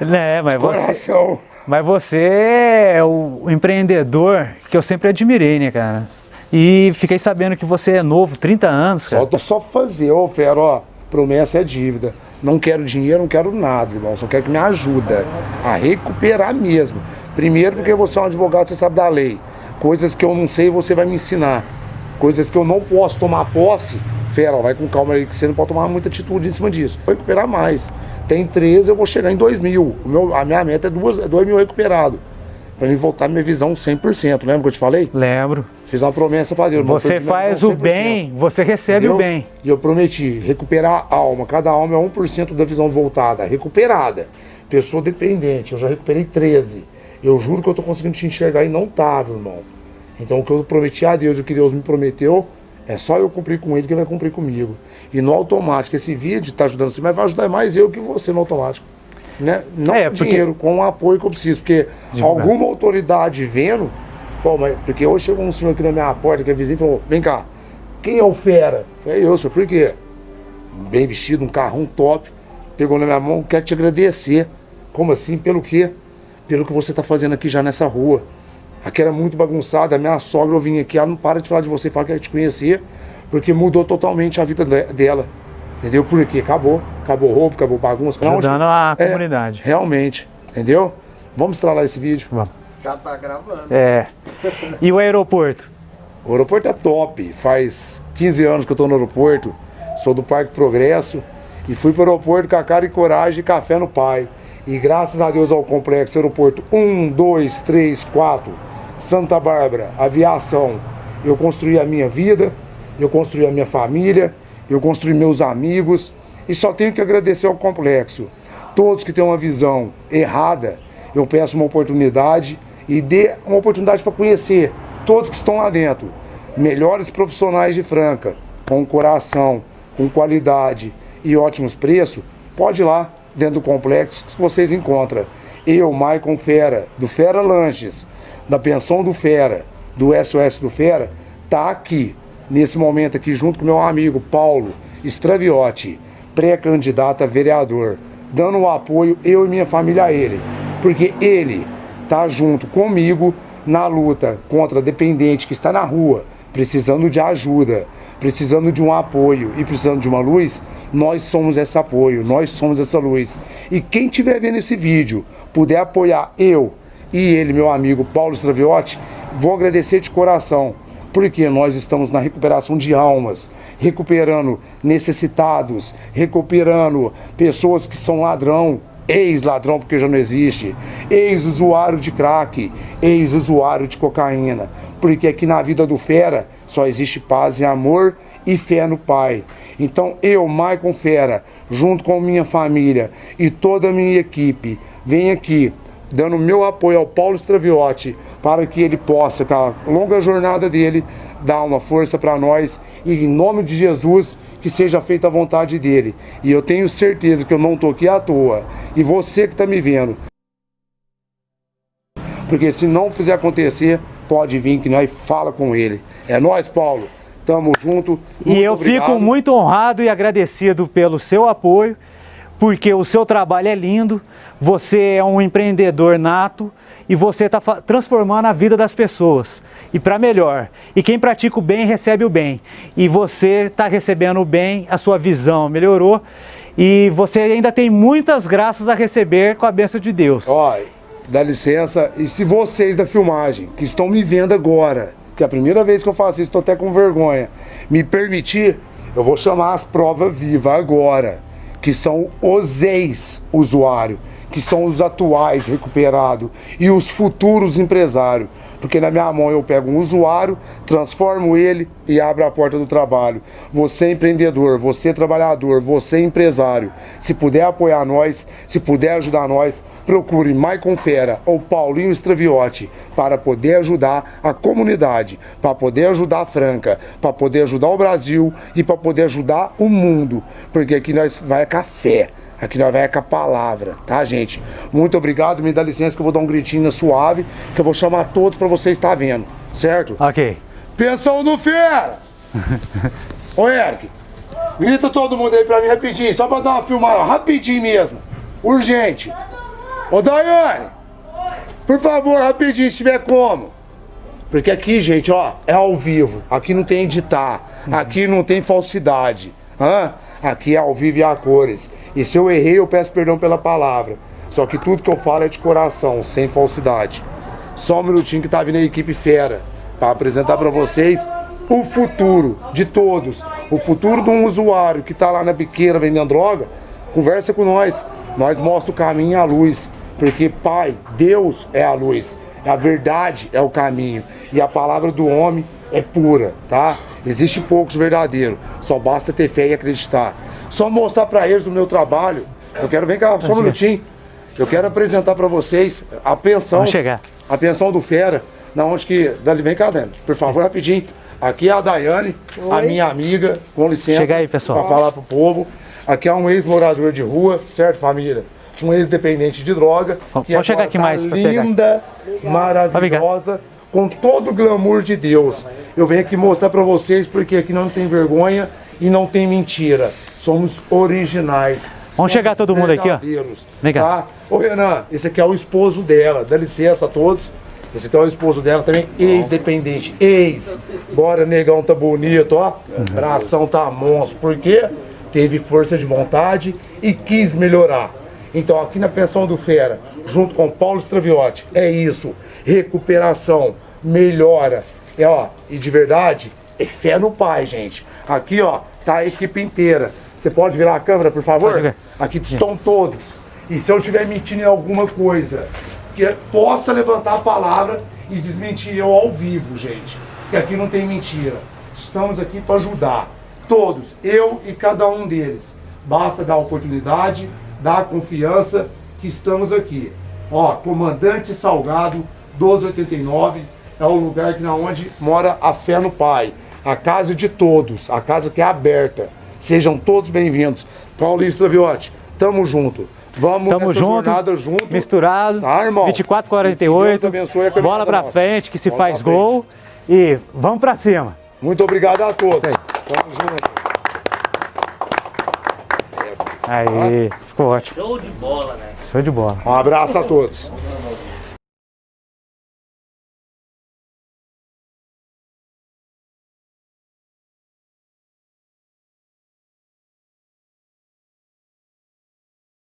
É, mas você, mas você é o empreendedor que eu sempre admirei, né, cara? E fiquei sabendo que você é novo, 30 anos, cara. Só, só fazer, ô Fero, ó, promessa é dívida. Não quero dinheiro, não quero nada, irmão. Só quero que me ajuda a recuperar mesmo. Primeiro porque você é um advogado, você sabe da lei. Coisas que eu não sei, você vai me ensinar. Coisas que eu não posso tomar posse, Fera, ó, vai com calma aí, que você não pode tomar muita atitude em cima disso. Vou recuperar mais. Tem 13, eu vou chegar em 2 mil. O meu, a minha meta é 2 é mil recuperado. Pra mim voltar minha visão 100%. Lembra que eu te falei? Lembro. Fiz uma promessa para Deus. Você faz o bem, você recebe Entendeu? o bem. E eu prometi recuperar a alma. Cada alma é 1% da visão voltada, recuperada. Pessoa dependente, eu já recuperei 13. Eu juro que eu tô conseguindo te enxergar e não tava, irmão. Então o que eu prometi a Deus e o que Deus me prometeu, é só eu cumprir com ele que ele vai cumprir comigo. E no automático, esse vídeo está ajudando você, mas vai ajudar mais eu que você no automático. Né? Não é, porque... dinheiro, com o apoio que eu preciso. Porque alguma autoridade vendo, mas, porque hoje chegou um senhor aqui na minha porta, que é vizinho, falou, vem cá, quem é o fera? Falei, eu, senhor, por quê? Bem vestido, um carrão top, pegou na minha mão, quer te agradecer. Como assim? Pelo quê? Pelo que você está fazendo aqui já nessa rua. Aqui era muito bagunçada, a minha sogra eu vim aqui, ela não para de falar de você, fala que quer te conhecer, porque mudou totalmente a vida dela. Entendeu? Porque acabou, acabou roubo, acabou bagunça. Ajudando a é, comunidade. Realmente, entendeu? Vamos estralar esse vídeo. Vamos. Já tá gravando. É. E o aeroporto? O aeroporto é top. Faz 15 anos que eu tô no aeroporto. Sou do Parque Progresso. E fui pro aeroporto com a cara e coragem e café no pai. E graças a Deus ao complexo aeroporto 1, 2, 3, 4, Santa Bárbara, aviação. Eu construí a minha vida, eu construí a minha família, eu construí meus amigos. E só tenho que agradecer ao complexo. Todos que têm uma visão errada, eu peço uma oportunidade e dê uma oportunidade para conhecer todos que estão lá dentro. Melhores profissionais de Franca, com coração, com qualidade e ótimos preços, pode ir lá dentro do complexo que vocês encontram. Eu, Maicon Fera, do Fera Lanches, da Pensão do Fera, do SOS do Fera, tá aqui, nesse momento aqui, junto com meu amigo Paulo Straviotti, pré-candidato a vereador, dando o apoio, eu e minha família a ele. Porque ele está junto comigo na luta contra dependente que está na rua, precisando de ajuda, precisando de um apoio e precisando de uma luz, nós somos esse apoio, nós somos essa luz. E quem estiver vendo esse vídeo, puder apoiar eu e ele, meu amigo Paulo Straviotti, vou agradecer de coração, porque nós estamos na recuperação de almas, recuperando necessitados, recuperando pessoas que são ladrão, ex-ladrão porque já não existe, ex-usuário de crack, ex-usuário de cocaína, porque aqui na vida do fera só existe paz e amor e fé no Pai. Então eu, Maicon Fera, junto com minha família e toda a minha equipe, venho aqui dando meu apoio ao Paulo Straviotti para que ele possa, com a longa jornada dele, dar uma força para nós e em nome de Jesus que seja feita a vontade dele. E eu tenho certeza que eu não estou aqui à toa. E você que está me vendo. Porque se não fizer acontecer, pode vir que nós fala com ele. É nós, Paulo. Tamo junto. e eu obrigado. fico muito honrado e agradecido pelo seu apoio porque o seu trabalho é lindo, você é um empreendedor nato e você está transformando a vida das pessoas e para melhor. E quem pratica o bem recebe o bem. E você está recebendo o bem, a sua visão melhorou e você ainda tem muitas graças a receber com a bênção de Deus. Ó, dá licença, e se vocês da filmagem que estão me vendo agora, que é a primeira vez que eu faço isso, estou até com vergonha, me permitir, eu vou chamar as provas vivas agora que são os ex-usuários, que são os atuais recuperados e os futuros empresários. Porque na minha mão eu pego um usuário, transformo ele e abro a porta do trabalho. Você empreendedor, você trabalhador, você empresário. Se puder apoiar nós, se puder ajudar nós, procure Maicon Fera ou Paulinho Straviotti para poder ajudar a comunidade, para poder ajudar a Franca, para poder ajudar o Brasil e para poder ajudar o mundo. Porque aqui nós vai café. Aqui nós vai com a palavra, tá, gente? Muito obrigado, me dá licença que eu vou dar um gritinho suave, que eu vou chamar todos para vocês estar vendo, certo? Ok. Pensão no fera! Ô, Eric, grita todo mundo aí pra mim rapidinho, só pra dar uma filmada, rapidinho mesmo. Urgente. Ô Daiane, por favor, rapidinho, se tiver como. Porque aqui, gente, ó, é ao vivo. Aqui não tem editar. Aqui não tem falsidade. Hã? Aqui é ao vivo e a cores. E se eu errei, eu peço perdão pela palavra. Só que tudo que eu falo é de coração, sem falsidade. Só um minutinho que tá vindo a equipe fera para apresentar para vocês o futuro de todos. O futuro de um usuário que tá lá na biqueira vendendo droga, conversa com nós. Nós mostra o caminho e a luz. Porque, Pai, Deus é a luz. A verdade é o caminho. E a palavra do homem é pura, tá? Existe poucos verdadeiros. Só basta ter fé e acreditar. Só mostrar para eles o meu trabalho. Eu quero, vem cá, só um minutinho. Eu quero apresentar para vocês a pensão. Vamos chegar. A pensão do Fera. Na onde que. Dali, vem cá, Dani. Por favor, rapidinho. Aqui é a Daiane, a minha amiga, com licença. Chega aí, pessoal. Pra falar pro povo. Aqui é um ex-morador de rua, certo, família? Um ex-dependente de droga. Vamos que chegar agora aqui tá mais linda, maravilhosa, com todo o glamour de Deus. Eu venho aqui mostrar pra vocês porque aqui não tem vergonha e não tem mentira. Somos originais. Vamos chegar todo mundo aqui, ó. Vem cá. Tá? Ô Renan, esse aqui é o esposo dela. Dá licença a todos. Esse aqui é o esposo dela também, ex-dependente, ex. Bora, negão, tá bonito, ó. Bração tá monstro. Por quê? Teve força de vontade e quis melhorar. Então, aqui na Pensão do Fera, junto com Paulo Straviotti, é isso. Recuperação, melhora. É, ó, e de verdade, é fé no pai, gente. Aqui, ó, tá a equipe inteira. Você pode virar a câmera, por favor? Aqui estão todos. E se eu estiver mentindo em alguma coisa, que possa levantar a palavra e desmentir eu ao vivo, gente. Que aqui não tem mentira. Estamos aqui para ajudar. Todos, eu e cada um deles. Basta dar oportunidade, dar confiança que estamos aqui. Ó, Comandante Salgado 1289 é o lugar que na onde mora a fé no Pai. A casa de todos, a casa que é aberta. Sejam todos bem-vindos. Paulinho Straviotti, tamo junto. Vamos Tamo nessa junto, jornada junto. misturado, Tá, irmão? 24, Que 48, Deus abençoe a caminhada bola pra nossa. frente que se Bola faz gol e vamos pra cima. Muito obrigado a todos. Tamo junto. Aí, ficou ótimo, Show de bola, né? show de bola. Um abraço a todos.